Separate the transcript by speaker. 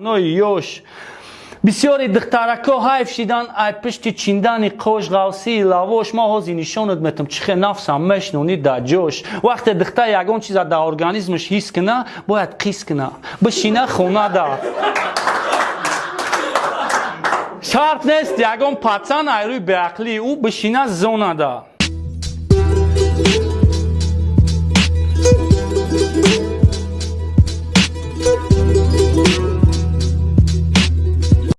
Speaker 1: нои ёш бисёри духтарако ҳайф шидан ай пишти чиндани қош ғавсии лавош мо ҳозир нишонат метам чихе нафсам мешнонӣ дар ҷош вақте духтар ягон чиза дар организмаш ҳис кина бояд қис кина бишина хонада шарт нест ягон пацан айрӯи беақлӣ ӯ бишина зонада